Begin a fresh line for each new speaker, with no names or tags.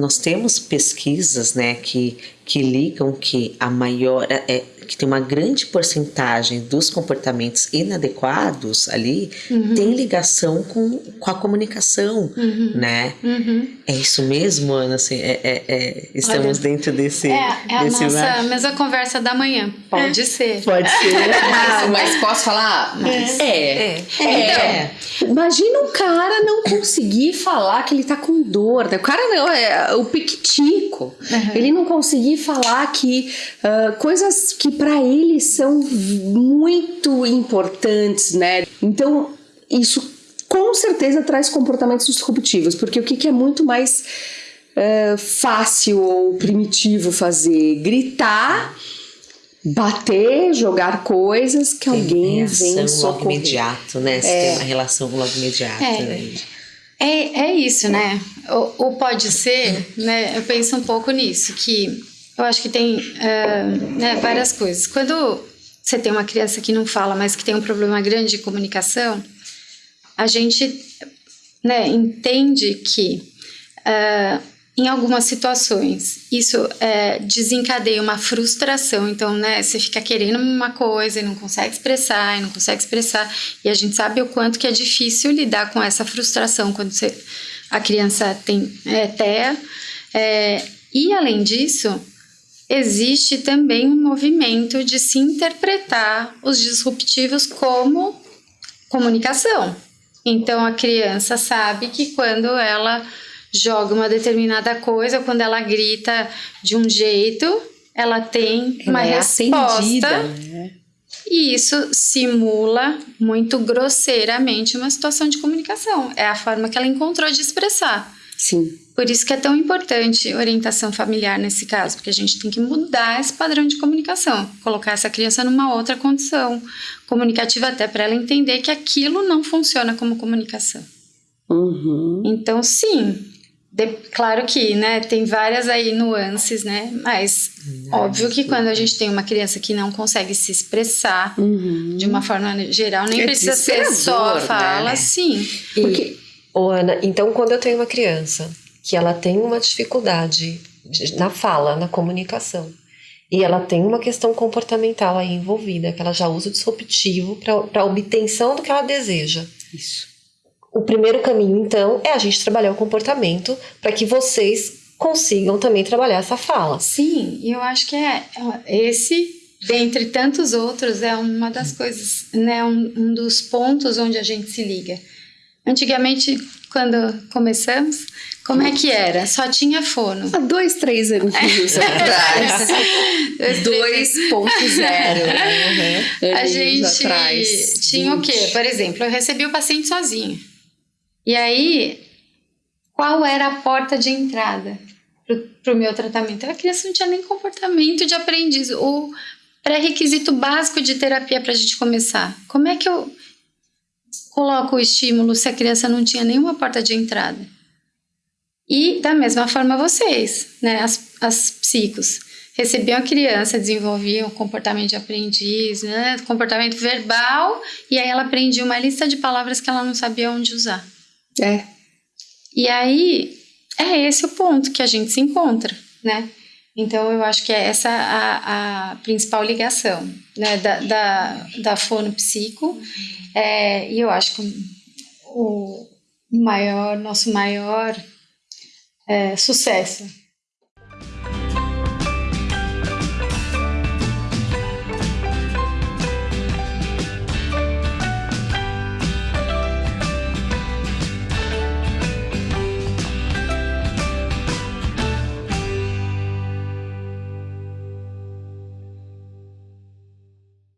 Nós temos pesquisas, né, que, que ligam que a maior é, que tem uma grande porcentagem dos comportamentos inadequados ali uhum. tem ligação com, com a comunicação, uhum. né? Uhum. É isso mesmo, Ana? Assim, é, é, é estamos Olha, dentro desse.
É, é a desse nossa mesma conversa da manhã. Pode ser.
Pode ser.
ah, mas posso falar? Mas...
É. É. é. é.
Imagina um cara não conseguir falar que ele tá com dor. Né? O cara não, é o piquitico. Ele não conseguir falar que uh, coisas que para eles são muito importantes, né? Então, isso com certeza traz comportamentos disruptivos, porque o que, que é muito mais uh, fácil ou primitivo fazer? Gritar bater, jogar coisas que tem alguém vem socorrer.
logo imediato, né? Você é. tem uma relação logo imediata. É. Né?
É, é isso, né? Ou, ou, pode ser, né? Eu penso um pouco nisso, que eu acho que tem uh, né, várias coisas. Quando você tem uma criança que não fala, mas que tem um problema grande de comunicação, a gente né, entende que uh, em algumas situações isso uh, desencadeia uma frustração. Então, né, você fica querendo uma coisa e não consegue expressar, e não consegue expressar. E a gente sabe o quanto que é difícil lidar com essa frustração quando você, a criança tem é, TEA. É, e além disso, existe também um movimento de se interpretar os disruptivos como comunicação. Então a criança sabe que quando ela joga uma determinada coisa, quando ela grita de um jeito, ela tem ela uma é resposta. Né? E isso simula muito grosseiramente uma situação de comunicação. É a forma que ela encontrou de expressar.
Sim.
Por isso que é tão importante orientação familiar nesse caso, porque a gente tem que mudar esse padrão de comunicação, colocar essa criança numa outra condição comunicativa até para ela entender que aquilo não funciona como comunicação.
Uhum.
Então, sim, de, claro que, né, tem várias aí nuances, né, mas óbvio que quando a gente tem uma criança que não consegue se expressar uhum. de uma forma geral, nem é precisa ser só a fala, né? sim.
E, Oh, Ana, então quando eu tenho uma criança que ela tem uma dificuldade na fala, na comunicação. E ela tem uma questão comportamental aí envolvida, que ela já usa o disruptivo para a obtenção do que ela deseja.
Isso.
O primeiro caminho, então, é a gente trabalhar o comportamento para que vocês consigam também trabalhar essa fala.
Sim, e eu acho que é, é esse, dentre tantos outros, é uma das coisas, né, um, um dos pontos onde a gente se liga. Antigamente, quando começamos, como é que era? Só tinha fono.
Há dois, três anos atrás. 2.0.
Uhum. A gente atrás. tinha 20. o quê? Por exemplo, eu recebi o paciente sozinho. E aí, qual era a porta de entrada para o meu tratamento? A criança não tinha nem comportamento de aprendiz. O pré-requisito básico de terapia para a gente começar. Como é que eu coloco o estímulo se a criança não tinha nenhuma porta de entrada? E da mesma forma vocês, né, as, as psicos, recebiam a criança, desenvolviam o comportamento de aprendiz, né, comportamento verbal, e aí ela aprendia uma lista de palavras que ela não sabia onde usar.
É.
E aí é esse o ponto que a gente se encontra, né? Então eu acho que é essa a, a principal ligação, né, da, da, da fonopsico, é, e eu acho que o maior, nosso maior é, sucesso